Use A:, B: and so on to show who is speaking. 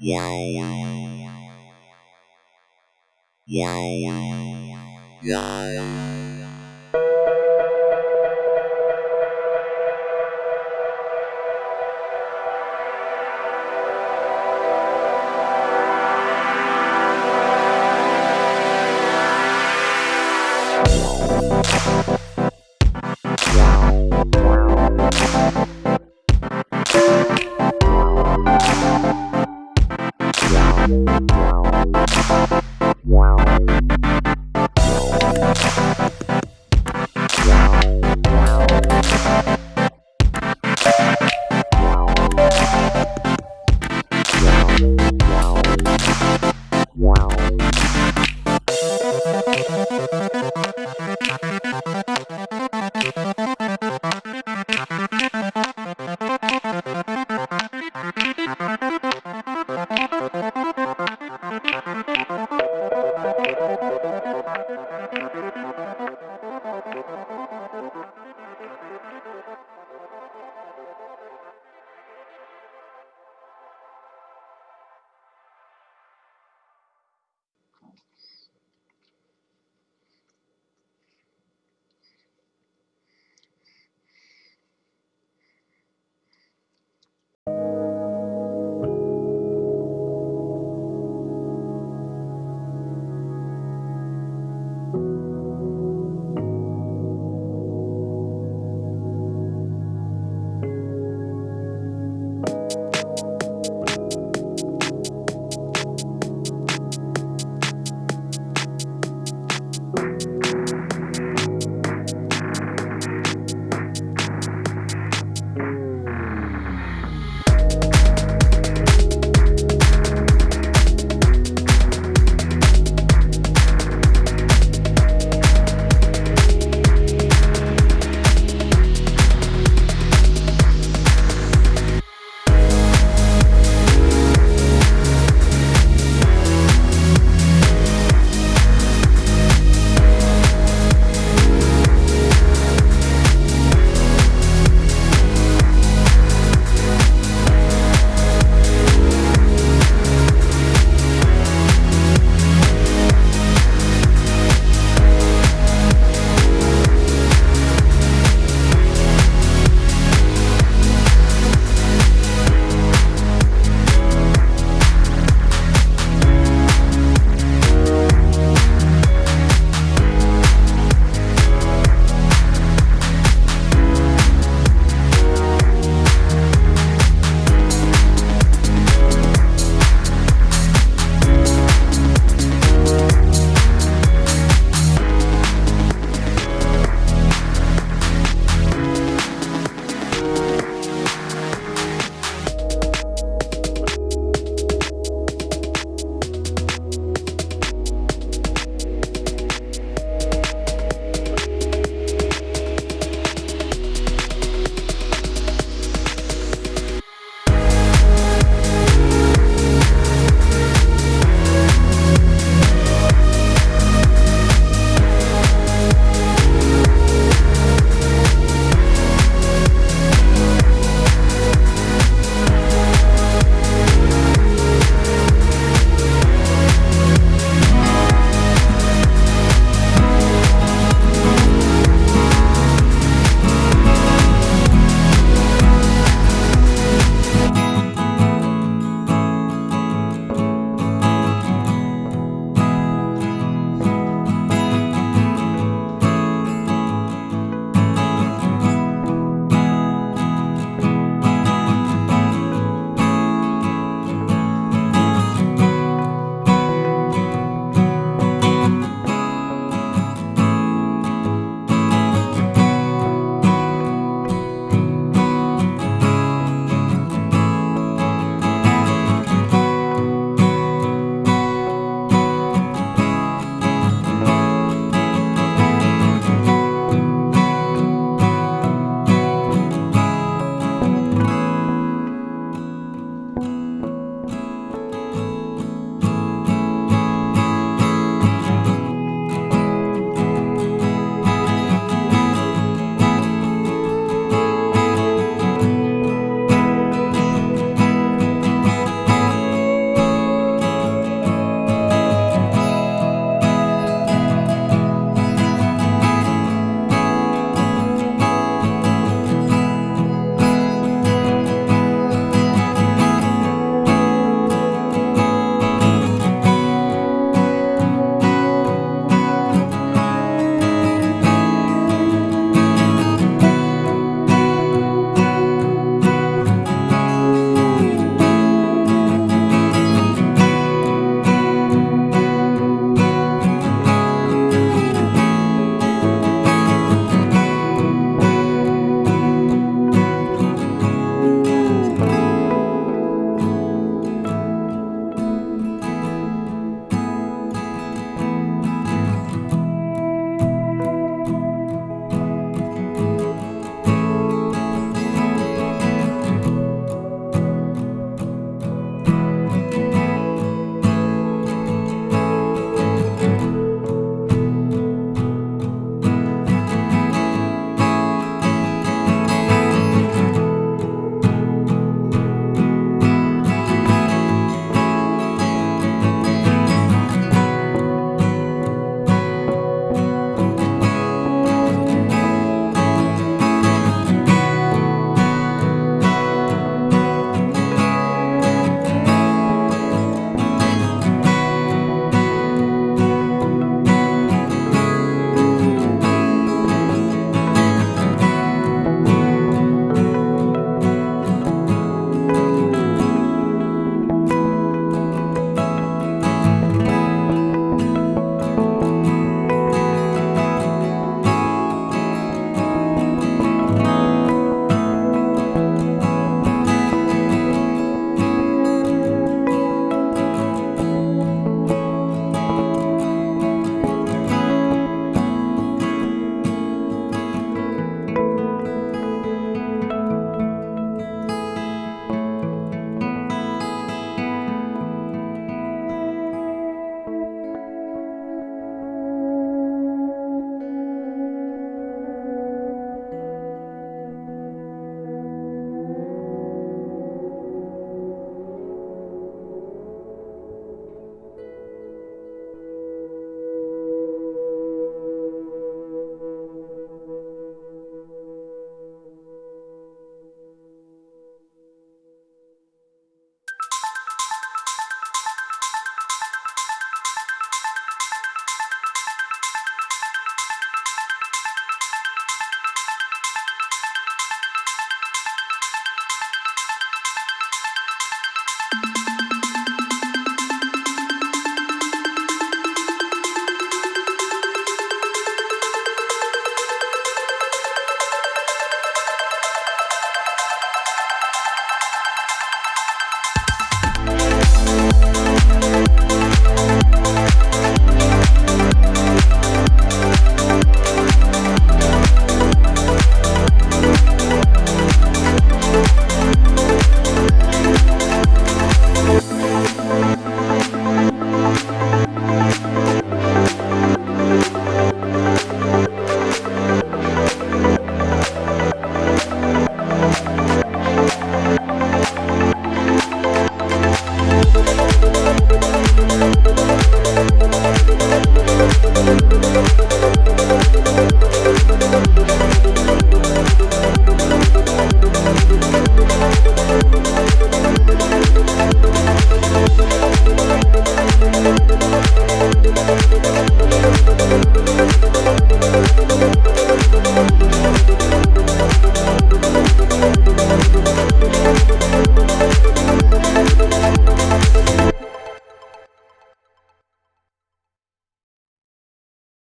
A: Wow. Wow. Wow.